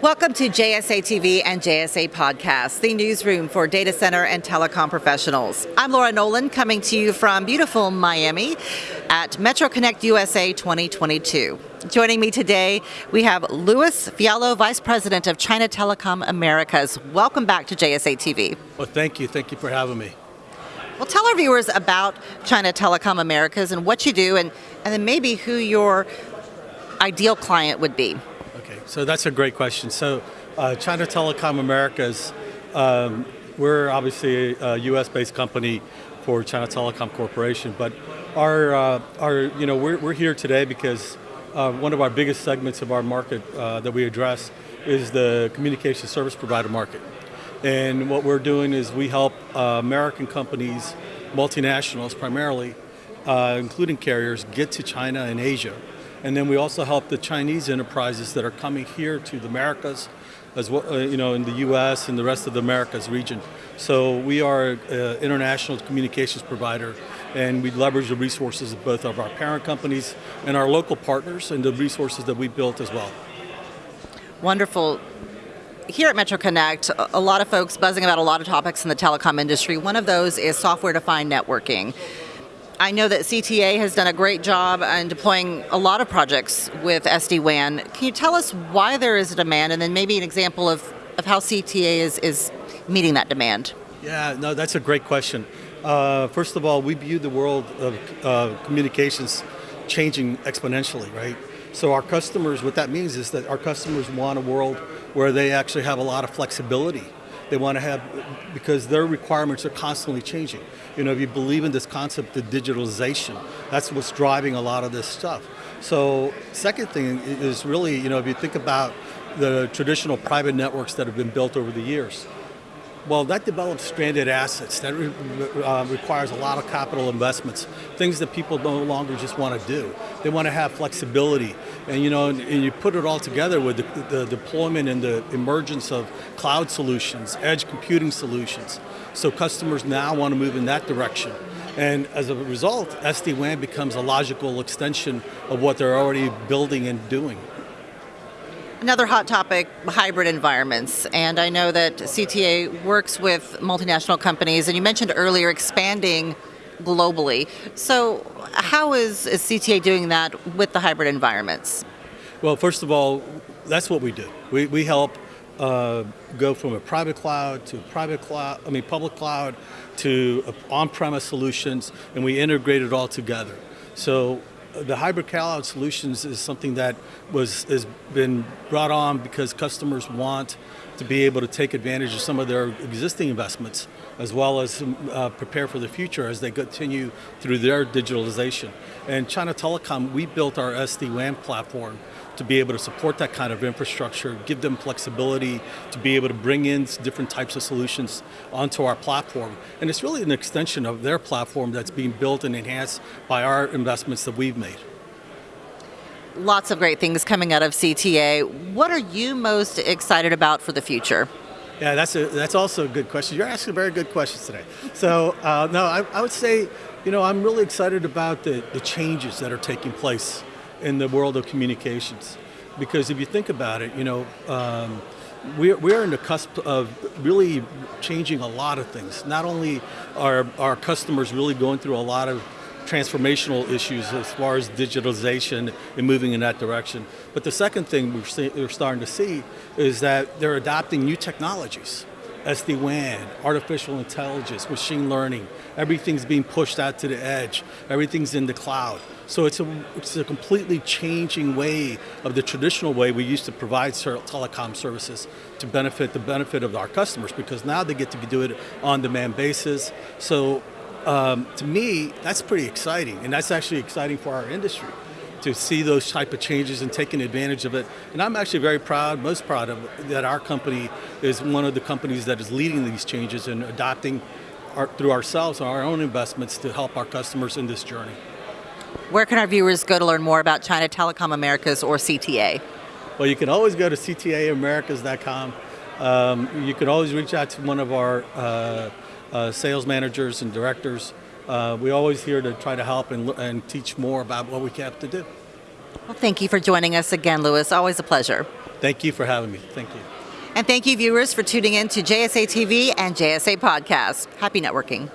Welcome to JSA TV and JSA Podcast, the newsroom for data center and telecom professionals. I'm Laura Nolan coming to you from beautiful Miami at Metro Connect USA 2022. Joining me today, we have Louis Fiallo, Vice President of China Telecom Americas. Welcome back to JSA TV. Well, thank you. Thank you for having me. Well, tell our viewers about China Telecom Americas and what you do, and, and then maybe who your ideal client would be. So that's a great question. So, uh, China Telecom Americas, um, we're obviously a U.S.-based company for China Telecom Corporation, but our, uh, our you know, we're, we're here today because uh, one of our biggest segments of our market uh, that we address is the communication service provider market. And what we're doing is we help uh, American companies, multinationals primarily, uh, including carriers, get to China and Asia. And then we also help the Chinese enterprises that are coming here to the Americas, as well, uh, you know, in the U.S. and the rest of the Americas region. So we are an international communications provider, and we leverage the resources of both of our parent companies and our local partners, and the resources that we built as well. Wonderful here at Metro Connect, a lot of folks buzzing about a lot of topics in the telecom industry. One of those is software-defined networking. I know that CTA has done a great job in deploying a lot of projects with SD-WAN. Can you tell us why there is a demand and then maybe an example of, of how CTA is, is meeting that demand? Yeah, no, that's a great question. Uh, first of all, we view the world of uh, communications changing exponentially, right? So our customers, what that means is that our customers want a world where they actually have a lot of flexibility. They want to have, because their requirements are constantly changing. You know, if you believe in this concept of digitalization, that's what's driving a lot of this stuff. So second thing is really, you know, if you think about the traditional private networks that have been built over the years, well, that develops stranded assets. That re uh, requires a lot of capital investments, things that people no longer just want to do. They want to have flexibility. And you know, and, and you put it all together with the, the, deployment and the emergence of cloud solutions, edge computing solutions. So customers now want to move in that direction. And as a result, SD-WAN becomes a logical extension of what they're already building and doing. Another hot topic, hybrid environments. And I know that CTA works with multinational companies, and you mentioned earlier expanding globally. So how is, is CTA doing that with the hybrid environments? Well, first of all, that's what we do. We, we help uh, go from a private cloud to private cloud, I mean public cloud to on-premise solutions, and we integrate it all together. So the hybrid cloud solutions is something that was has been brought on because customers want to be able to take advantage of some of their existing investments as well as uh, prepare for the future as they continue through their digitalization. And China Telecom, we built our SD-WAN platform to be able to support that kind of infrastructure, give them flexibility to be able to bring in different types of solutions onto our platform. And it's really an extension of their platform that's being built and enhanced by our investments that we've made. Lots of great things coming out of CTA. What are you most excited about for the future? Yeah, that's a, that's also a good question. You're asking very good questions today. So, uh, no, I, I would say, you know, I'm really excited about the, the changes that are taking place in the world of communications. Because if you think about it, you know, um, we're, we're in the cusp of really changing a lot of things. Not only are our customers really going through a lot of transformational issues as far as digitalization and moving in that direction. But the second thing we're, see, we're starting to see is that they're adopting new technologies. SD-WAN, artificial intelligence, machine learning, everything's being pushed out to the edge, everything's in the cloud. So it's a, it's a completely changing way of the traditional way we used to provide telecom services to benefit the benefit of our customers because now they get to do it on demand basis. So um, to me, that's pretty exciting and that's actually exciting for our industry to see those type of changes and taking advantage of it. And I'm actually very proud, most proud of that our company is one of the companies that is leading these changes and adopting our, through ourselves our own investments to help our customers in this journey. Where can our viewers go to learn more about China Telecom Americas or CTA? Well, you can always go to ctaamericas.com. Um, you can always reach out to one of our uh, uh, sales managers and directors. Uh, we're always here to try to help and, and teach more about what we have to do. Well, thank you for joining us again, Luis. Always a pleasure. Thank you for having me. Thank you. And thank you, viewers, for tuning in to JSA TV and JSA Podcast. Happy networking.